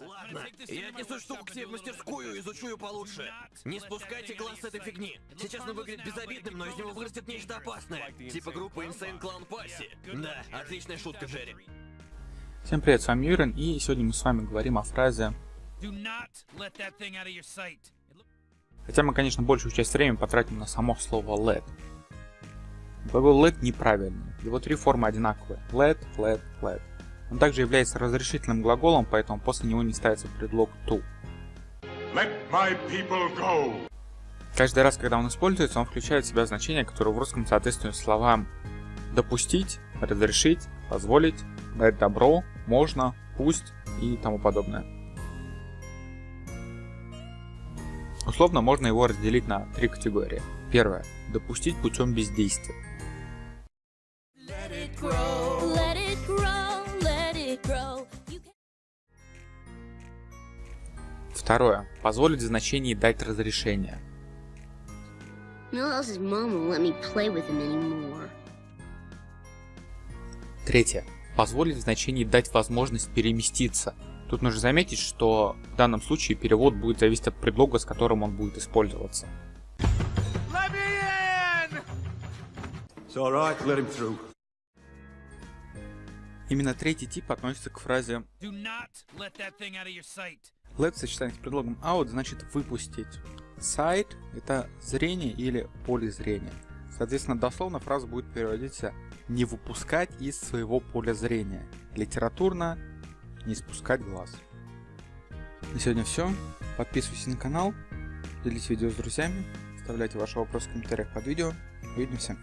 Ладно, я отнесу штуку к себе в мастерскую и изучу ее получше. Не спускайте глаз с этой фигни. Сейчас он выглядит безобидным, но из него вырастет нечто опасное. Типа группы Insane Clown Posse. Да, отличная шутка, Джерри. Всем привет, с вами Юрин, и сегодня мы с вами говорим о фразе Хотя мы, конечно, большую часть времени потратим на само слово let. Глагол let неправильный. Его три формы одинаковые. Let, let, let. Он также является разрешительным глаголом, поэтому после него не ставится предлог to. Let my people go. Каждый раз, когда он используется, он включает в себя значение, которое в русском соответствует словам допустить, разрешить, позволить, дать добро, можно, пусть и тому подобное. Условно можно его разделить на три категории. Первое. Допустить путем бездействия. Второе. Позволить в значении дать разрешение. Третье. Позволить в значении дать возможность переместиться. Тут нужно заметить, что в данном случае перевод будет зависеть от предлога, с которым он будет использоваться. Именно третий тип относится к фразе Let в сочетании с предлогом out значит выпустить. Sight это зрение или поле зрения. Соответственно, дословно фраза будет переводиться не выпускать из своего поля зрения. Литературно не спускать глаз. На сегодня все. Подписывайтесь на канал, делитесь видео с друзьями, оставляйте ваши вопросы в комментариях под видео. Увидимся.